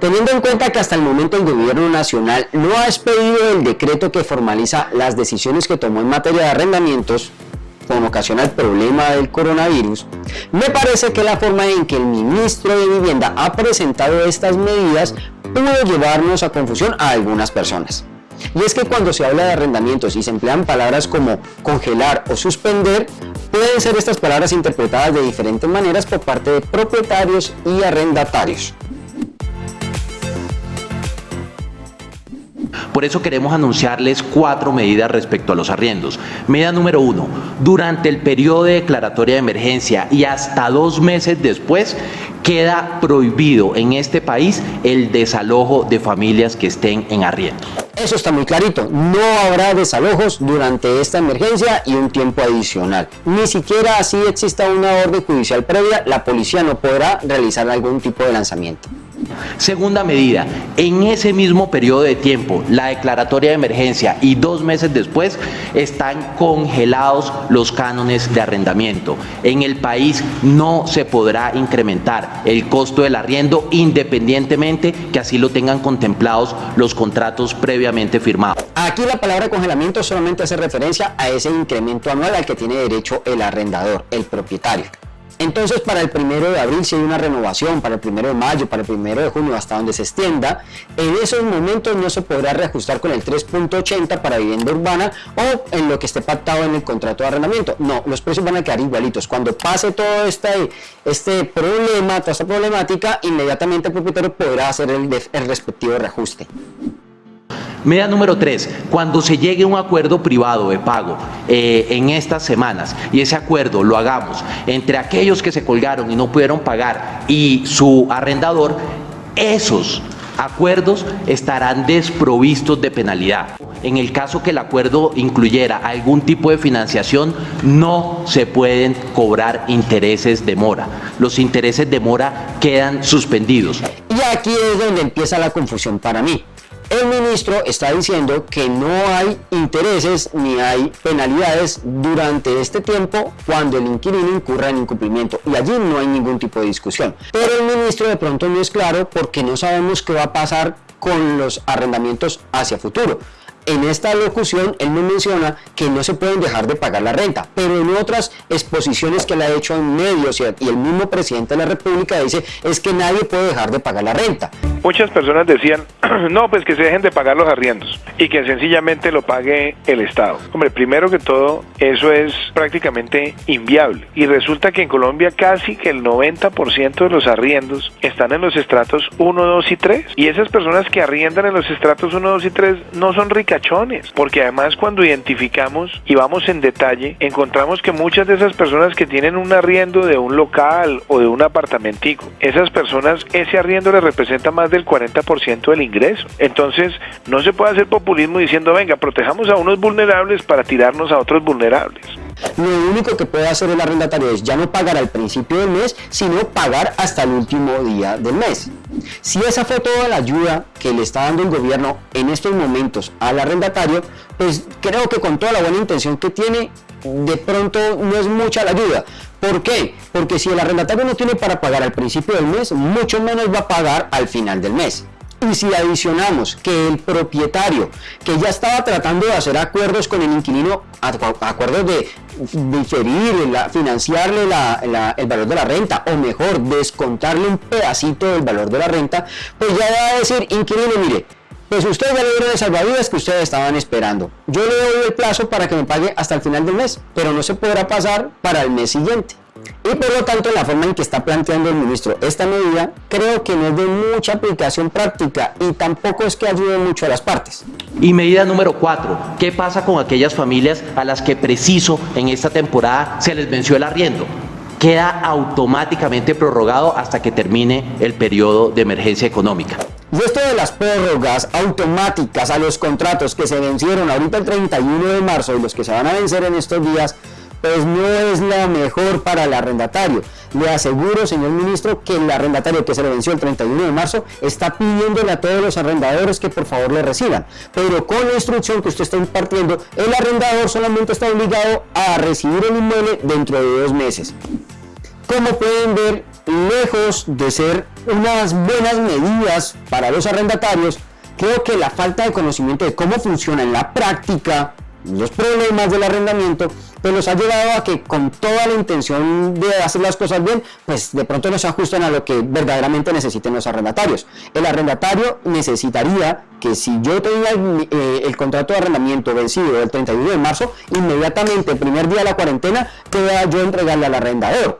Teniendo en cuenta que hasta el momento el gobierno nacional no ha expedido el decreto que formaliza las decisiones que tomó en materia de arrendamientos, con ocasión al problema del coronavirus, me parece que la forma en que el ministro de Vivienda ha presentado estas medidas pudo llevarnos a confusión a algunas personas. Y es que cuando se habla de arrendamientos y se emplean palabras como congelar o suspender, pueden ser estas palabras interpretadas de diferentes maneras por parte de propietarios y arrendatarios. Por eso queremos anunciarles cuatro medidas respecto a los arriendos. Medida número uno, durante el periodo de declaratoria de emergencia y hasta dos meses después, queda prohibido en este país el desalojo de familias que estén en arriendo. Eso está muy clarito, no habrá desalojos durante esta emergencia y un tiempo adicional. Ni siquiera así exista una orden judicial previa, la policía no podrá realizar algún tipo de lanzamiento. Segunda medida, en ese mismo periodo de tiempo, la declaratoria de emergencia y dos meses después, están congelados los cánones de arrendamiento. En el país no se podrá incrementar el costo del arriendo independientemente que así lo tengan contemplados los contratos previamente firmados. Aquí la palabra congelamiento solamente hace referencia a ese incremento anual al que tiene derecho el arrendador, el propietario. Entonces para el primero de abril si hay una renovación, para el primero de mayo, para el primero de junio, hasta donde se extienda, en esos momentos no se podrá reajustar con el 3.80 para vivienda urbana o en lo que esté pactado en el contrato de arrendamiento. No, los precios van a quedar igualitos. Cuando pase todo este, este problema, toda esta problemática, inmediatamente el propietario podrá hacer el, el respectivo reajuste. Medida número tres, cuando se llegue a un acuerdo privado de pago eh, en estas semanas y ese acuerdo lo hagamos entre aquellos que se colgaron y no pudieron pagar y su arrendador, esos acuerdos estarán desprovistos de penalidad. En el caso que el acuerdo incluyera algún tipo de financiación, no se pueden cobrar intereses de mora. Los intereses de mora quedan suspendidos. Y aquí es donde empieza la confusión para mí. El ministro está diciendo que no hay intereses ni hay penalidades durante este tiempo cuando el inquilino incurra en incumplimiento y allí no hay ningún tipo de discusión. Pero el ministro de pronto no es claro porque no sabemos qué va a pasar con los arrendamientos hacia futuro en esta locución él me menciona que no se pueden dejar de pagar la renta, pero en otras exposiciones que le ha hecho en medios y el mismo presidente de la República dice es que nadie puede dejar de pagar la renta. Muchas personas decían, no, pues que se dejen de pagar los arriendos y que sencillamente lo pague el Estado. Hombre, primero que todo, eso es prácticamente inviable. Y resulta que en Colombia casi que el 90% de los arriendos están en los estratos 1, 2 y 3. Y esas personas que arriendan en los estratos 1, 2 y 3 no son ricas porque además cuando identificamos y vamos en detalle, encontramos que muchas de esas personas que tienen un arriendo de un local o de un apartamentico, esas personas, ese arriendo les representa más del 40% del ingreso. Entonces, no se puede hacer populismo diciendo, venga, protejamos a unos vulnerables para tirarnos a otros vulnerables. Lo único que puede hacer el arrendatario es ya no pagar al principio del mes, sino pagar hasta el último día del mes. Si esa fue toda la ayuda que le está dando el gobierno en estos momentos al arrendatario, pues creo que con toda la buena intención que tiene, de pronto no es mucha la ayuda. ¿Por qué? Porque si el arrendatario no tiene para pagar al principio del mes, mucho menos va a pagar al final del mes. Y si adicionamos que el propietario, que ya estaba tratando de hacer acuerdos con el inquilino, acuerdos de diferir, financiarle el valor de la renta, o mejor, descontarle un pedacito del valor de la renta, pues ya va a decir, inquilino, mire, pues usted ya dieron el salvavidas que ustedes estaban esperando. Yo le doy el plazo para que me pague hasta el final del mes, pero no se podrá pasar para el mes siguiente. Y por lo tanto, la forma en que está planteando el ministro esta medida, creo que no es de mucha aplicación práctica y tampoco es que ayude mucho a las partes. Y medida número cuatro, ¿qué pasa con aquellas familias a las que preciso en esta temporada se les venció el arriendo? Queda automáticamente prorrogado hasta que termine el periodo de emergencia económica. Y esto de las prórrogas automáticas a los contratos que se vencieron ahorita el 31 de marzo y los que se van a vencer en estos días, pues no es la mejor para el arrendatario. Le aseguro, señor ministro, que el arrendatario que se le venció el 31 de marzo está pidiéndole a todos los arrendadores que por favor le reciban. Pero con la instrucción que usted está impartiendo, el arrendador solamente está obligado a recibir el inmueble dentro de dos meses. Como pueden ver, lejos de ser unas buenas medidas para los arrendatarios, creo que la falta de conocimiento de cómo funciona en la práctica los problemas del arrendamiento, pues los ha llevado a que con toda la intención de hacer las cosas bien, pues de pronto no se ajustan a lo que verdaderamente necesiten los arrendatarios. El arrendatario necesitaría que si yo tenía eh, el, contrato de arrendamiento vencido el 31 de marzo, inmediatamente el primer día de la cuarentena, pueda yo entregarle al arrendador.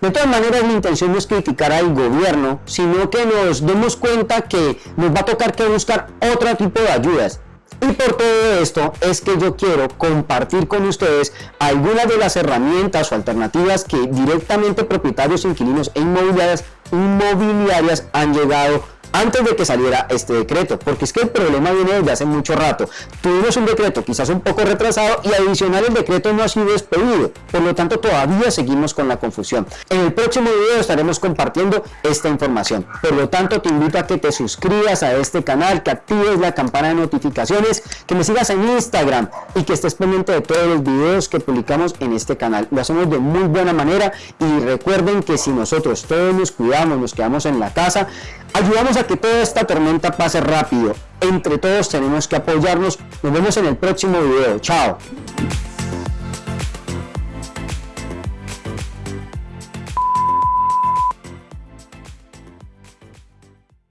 De todas maneras, mi intención no es criticar al gobierno, sino que nos demos cuenta que nos va a tocar que buscar otro tipo de ayudas y por todo esto es que yo quiero compartir con ustedes algunas de las herramientas o alternativas que directamente propietarios, inquilinos e inmobiliarias, inmobiliarias han llegado antes de que saliera este decreto, porque es que el problema viene desde hace mucho rato. Tuvimos un decreto quizás un poco retrasado y adicional el decreto no ha sido despedido, por lo tanto todavía seguimos con la confusión. En el próximo video estaremos compartiendo esta información, por lo tanto te invito a que te suscribas a este canal, que actives la campana de notificaciones, que me sigas en Instagram y que estés pendiente de todos los videos que publicamos en este canal. Lo hacemos de muy buena manera y recuerden que si nosotros todos nos cuidamos, nos quedamos en la casa, ayudamos que toda esta tormenta pase rápido. Entre todos tenemos que apoyarnos. Nos vemos en el próximo video. Chao.